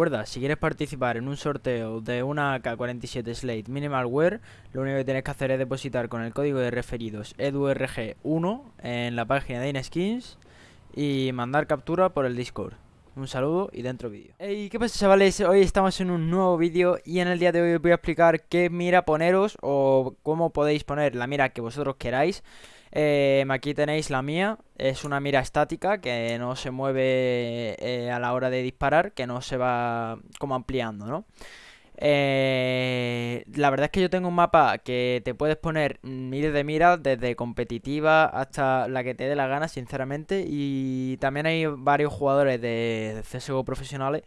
Recuerda, si quieres participar en un sorteo de una K47 Slate Minimal Wear, lo único que tienes que hacer es depositar con el código de referidos EDURG1 en la página de InSkins y mandar captura por el Discord. Un saludo y dentro vídeo. Hey, ¿qué pasa chavales? Hoy estamos en un nuevo vídeo y en el día de hoy os voy a explicar qué mira poneros o cómo podéis poner la mira que vosotros queráis. Eh, aquí tenéis la mía, es una mira estática que no se mueve eh, a la hora de disparar, que no se va como ampliando, ¿no? Eh, la verdad es que yo tengo un mapa que te puedes poner miles de miras, desde competitiva hasta la que te dé la gana, sinceramente. Y también hay varios jugadores de CSGO profesionales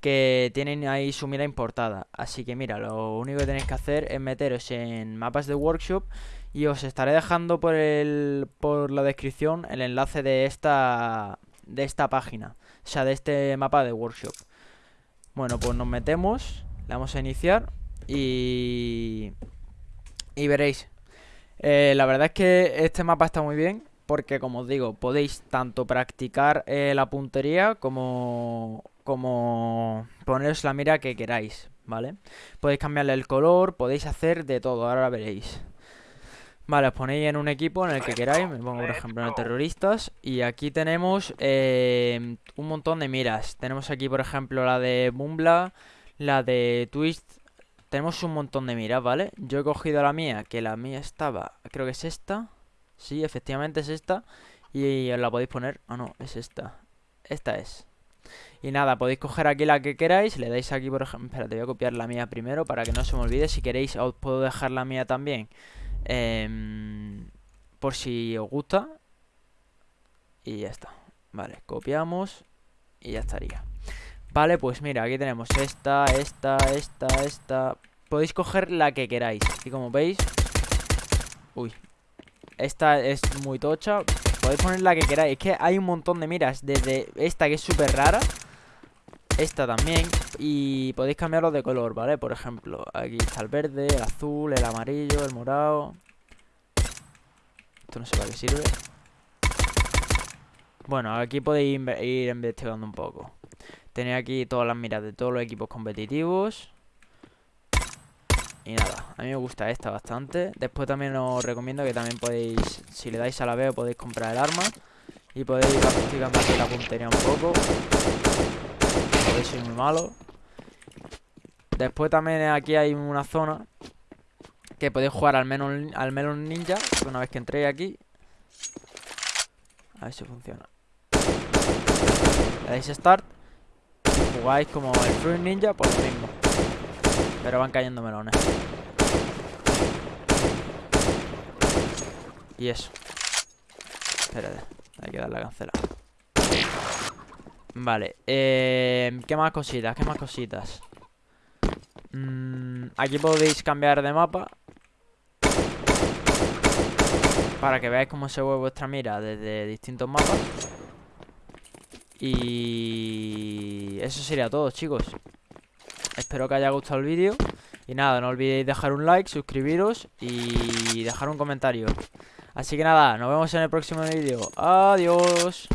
que tienen ahí su mira importada. Así que mira, lo único que tenéis que hacer es meteros en mapas de workshop y os estaré dejando por, el, por la descripción el enlace de esta, de esta página, o sea, de este mapa de workshop. Bueno, pues nos metemos le vamos a iniciar y... Y veréis. Eh, la verdad es que este mapa está muy bien porque, como os digo, podéis tanto practicar eh, la puntería como, como poneros la mira que queráis, ¿vale? Podéis cambiarle el color, podéis hacer de todo, ahora veréis. Vale, os ponéis en un equipo en el que queráis, me pongo por ejemplo en el terroristas Y aquí tenemos eh, un montón de miras Tenemos aquí por ejemplo la de Mumbla la de Twist Tenemos un montón de miras, ¿vale? Yo he cogido la mía, que la mía estaba Creo que es esta. Sí, efectivamente es esta. Y la podéis poner... Ah, no, es esta. Esta es. Y nada, podéis coger aquí la que queráis Le dais aquí, por ejemplo... Espera, te voy a copiar la mía primero Para que no se me olvide. Si queréis, os puedo dejar la mía también em, Por si os gusta. Y ya está. Vale, copiamos Y ya estaría Vale, pues mira, aquí tenemos esta, esta, esta, esta. Podéis coger la que queráis. Y como veis Uy Esta es muy tocha. Podéis poner la que queráis. Es que hay un montón de miras Desde esta que es súper rara Esta también Y podéis cambiarlo de color, ¿vale? Por ejemplo, aquí está el verde, el azul, el amarillo, el morado. Esto no sé para qué sirve. Bueno, aquí podéis ir investigando un poco Tenéis aquí todas las miras de todos los equipos competitivos. Y nada, a mí me gusta esta bastante. Después también os recomiendo que también podéis, si le dais a la B, podéis comprar el arma. Y podéis ir practicando aquí la puntería un poco. Podéis ser muy malo. Después también aquí hay una zona que podéis jugar al menos al menos ninja. Una vez que entréis aquí. A ver si funciona. Le dais start jugáis como el Fruit Ninja, por lo mismo. Pero van cayendo melones. Y eso. Espérate, hay que darle a cancelar. Vale, eh, ¿qué más cositas? ¿Qué más cositas? Mm, aquí podéis cambiar de mapa Para que veáis cómo se ve vuestra mira desde distintos mapas eso sería todo, chicos. Espero que haya gustado el vídeo. Y nada, no olvidéis dejar un like, suscribiros y dejar un comentario. Así que nada, nos vemos en el próximo vídeo. Adiós.